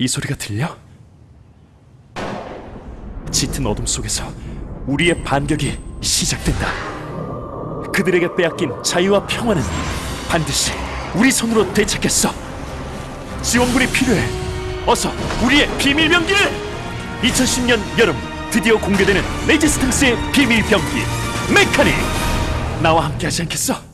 이 소리가 들려? 짙은 어둠 속에서 우리의 반격이 시작된다. 그들에게 빼앗긴 자유와 평화는 반드시 우리 손으로 되찾겠어. 지원군이 필요해. 어서 우리의 비밀 병기를! 2010년 여름 드디어 공개되는 레지스탕스의 비밀 병기 메카닉! 나와 함께 하지 않겠어?